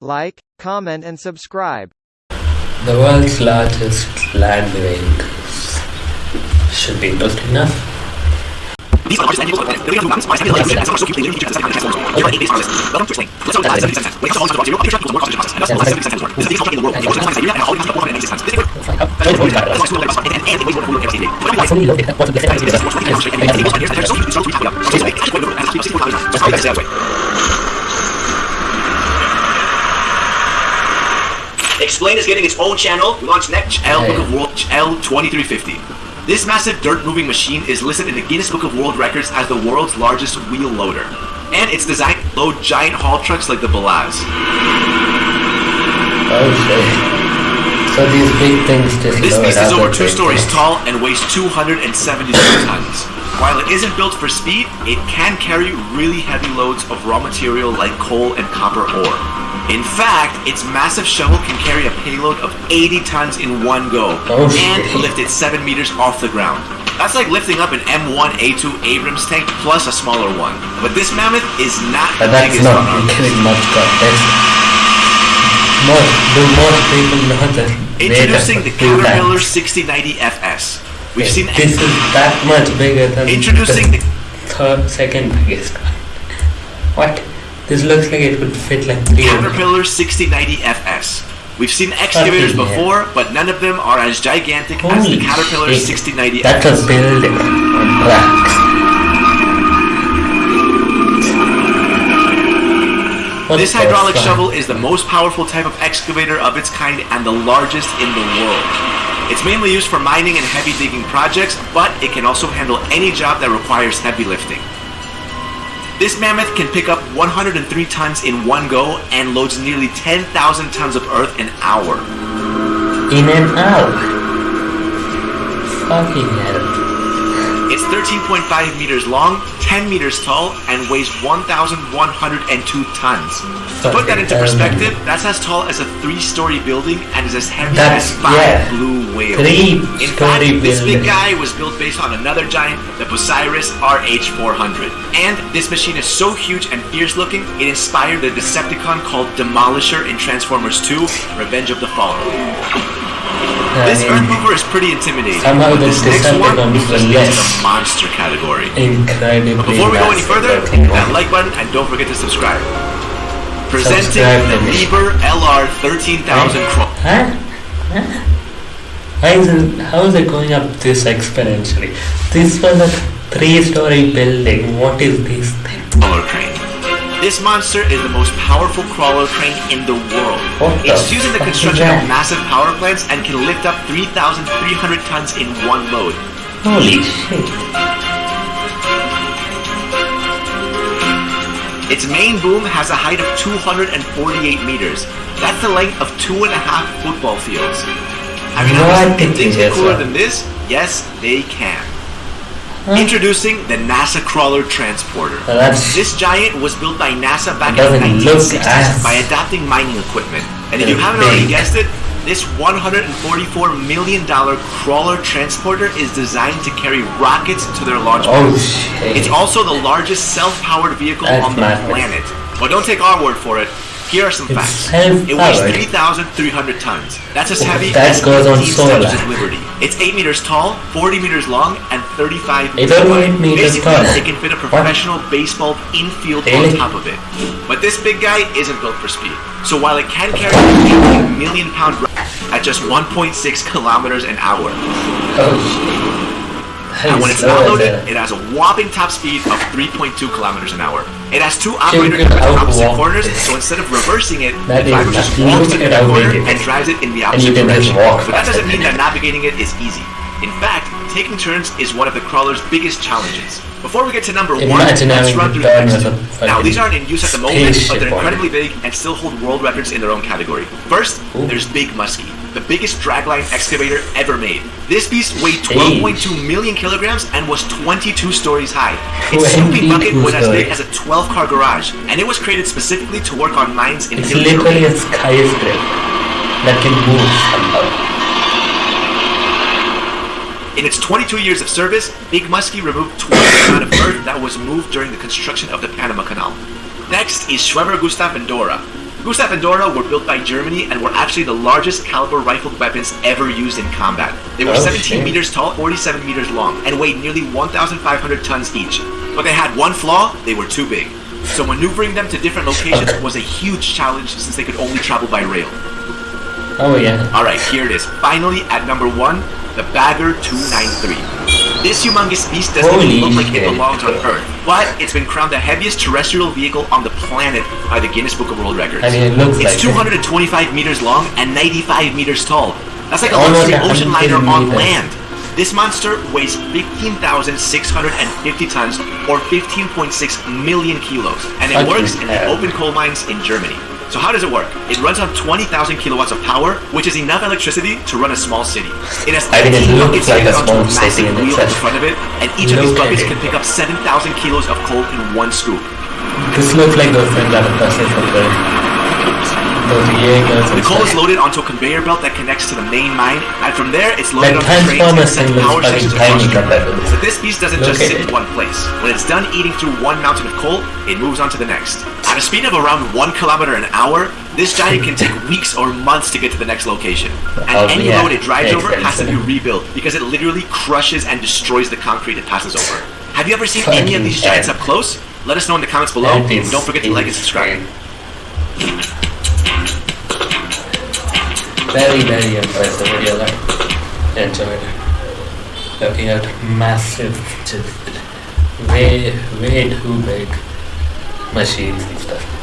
Like, comment and subscribe. The world's largest land vehicle should be good enough. These are the largest land vehicles of the planet. The bigger mountains, wise heavy and so cute, leader, feature, second transforms. You're right, eight base harvest. Welcome to Explain. Let's start with 77 cents. Wait, so all the zero, upgrade truck equals more cost process. And thus, the less 77 cents worth. This is the biggest truck in the world. It was designed by Siberia and all the comes to 496 tons. This is worth. That's why it's full of labor, and, and it weighs more than a balloon ever seen. But every life, Fully loaded. What's the it's difference? more straight and straight and it goes and there's so huge, so huge, up. So it's like, actually, it has 64 kilometers. Just like that sail away. Explain is getting its own channel. We launched next L Book of World L2350. This massive dirt moving machine is listed in the Guinness Book of World Records as the world's largest wheel loader. And it's designed to load giant haul trucks like the BelAZ. Oh shit. So these big things just This beast is over two stories things. tall and weighs 272 tons. While it isn't built for speed, it can carry really heavy loads of raw material like coal and copper ore. In fact, its massive shovel can carry a payload of 80 tons in one go Oh, and shit. lift it 7 meters off the ground. That's like lifting up an M1A2 Abrams tank plus a smaller one. But this mammoth is not But the biggest not on our list. much. Most, do most people know that Introducing the Caterpillar times. 6090 FS. We've Okay, seen This is that much bigger than Introducing the the- third, second biggest one. What? This looks like it would fit like three. Caterpillar 6090 FS. We've seen excavators before, but none of them are as gigantic as the Caterpillar shit. 6090 That's FS. a building on tracks. What This hydraulic shovel is the most powerful type of excavator of its kind and the largest in the world. It's mainly used for mining and heavy digging projects, but it can also handle any job that requires heavy lifting. This mammoth can pick up 103 tons in one go and loads nearly 10,000 tons of earth an hour. In and out. Fucking hell. It's 13.5 meters long, 10 meters tall, and weighs 1,102 tons. To put that into um, perspective, that's as tall as a three-story building and is as heavy That's- as five yeah. blue whales. Three-story In fact, this big guy was built based on another giant, the Bucyrus RH400. And this machine is so huge and fierce-looking, it inspired the Decepticon called Demolisher in Transformers 2: Revenge of the Fallen. This I Earth mover is pretty intimidating. Somehow but this next one Decepticons moves were us into the monster category. incredibly Before we go any further, hit that like button and don't forget to subscribe. Presenting Subscribe the. Liebherr LR 13000 Cro- Huh? Huh? How is it, how is it going up this exponentially? This was a three-story building. What is this thing? This monster is the most powerful crawler crane in the world. It's used in the construction of massive power plants and can lift up 3,300 tons in one load. Holy shit! Its main boom has a height of 248 meters. That's the length of two and a half football fields. I mean, What can the things get cooler than this? Yes, they can. Huh? Introducing the NASA Crawler Transporter. This giant was built by NASA back in the 1960s as by adapting mining equipment. And if you haven't already guessed it, this $144 million crawler transporter is designed to carry rockets to their launch oh pads. shit! It's also the largest self-powered vehicle That's on the planet. But don't take our word for it. Here are some It's facts. It weighs 3,300 tons. That's as heavy that as goes on 15 solar. Of Liberty. It's 8 meters tall, 40 meters long, and 35 meters wide. meters Basically, tall. it can fit a What? professional baseball infield Really? on top of it. But this big guy isn't built for speed. So while it can carry a million pound at just 1.6 kilometers an hour, Oh! And when it's not loaded, it has a whopping top speed of 3.2 kilometers an hour. It has two operator cameras opposite corners, so instead of reversing it, That the driver just walks at the corner and drives it in the opposite you can just direction. But that doesn't mean that navigating it is easy. In fact, taking turns is one of the crawler's biggest challenges. Before we get to number one, let's run through the next two. Now, these aren't in use at the moment, but they're incredibly big and still hold world records in their own category. First, there's Big Muskie, the biggest dragline excavator ever made. This beast weighed 12.2 million kilograms and was 22 stories high. Its scooping bucket was as big as a 12-car garage, and it was created specifically to work on mines in It's literally a skyscraper that can move somehow. In its 22 years of service, Big Muskie removed twice the amount of earth that was moved during the construction of the Panama Canal. Next is Schwerer Gustav and Dora. Gustav and Dora were built by Germany and were actually the largest caliber rifled weapons ever used in combat. They were Oh, 17 shit. meters tall, 47 meters long, and weighed nearly 1,500 tons each. But they had one flaw, they were too big. So maneuvering them to different locations Okay. was a huge challenge since they could only travel by rail. Oh yeah. Alright, here it is. Finally, at number one, the Bagger 293. This humongous beast doesn't Holy even look like it belongs on Earth, but it's been crowned the heaviest terrestrial vehicle on the planet by the Guinness Book of World Records. I mean, it looks it's like it. 225 meters long and 95 meters tall. That's like a oh, luxury ocean liner on land. This monster weighs 15,650 tons or 15.6 million kilos, and it works in the open coal mines in Germany. So how does it work? It runs on 20,000 kilowatts of power, which is enough electricity to run a small city. It has I think it looks buckets like a fitted onto small a massive city in wheel in front of it, and each of these buckets can pick up 7,000 kilos of coal in one scoop. This looks like those things that busted from the and The coal is loaded onto a conveyor belt that connects to the main mine, and from there it's loaded onto trains and sent thing looks power stations across to Germany. this. But this beast doesn't just sit in one place. When it's done eating through one mountain of coal, it moves on to the next. At a speed of around one kilometer an hour, this giant can take weeks or months to get to the next location. And Oh, any yeah. road it drives over has to be rebuilt because it literally crushes and destroys the concrete it passes over. Have you ever seen any of these giants up close? Let us know in the comments below. And Don't forget to like and subscribe. Very, very impressive video. I enjoyed looking at massive, just way, way too big machines and stuff.